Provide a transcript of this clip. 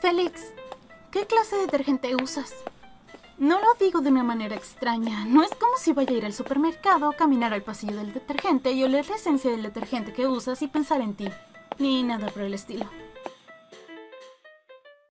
Félix, ¿qué clase de detergente usas? No lo digo de una manera extraña. No es como si vaya a ir al supermercado, caminar al pasillo del detergente y oler la esencia del detergente que usas y pensar en ti. Ni nada por el estilo.